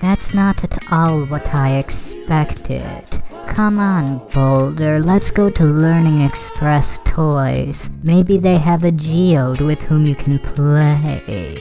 That's not at all what I expected. Come on, Boulder, let's go to Learning Express Toys. Maybe they have a geode with whom you can play.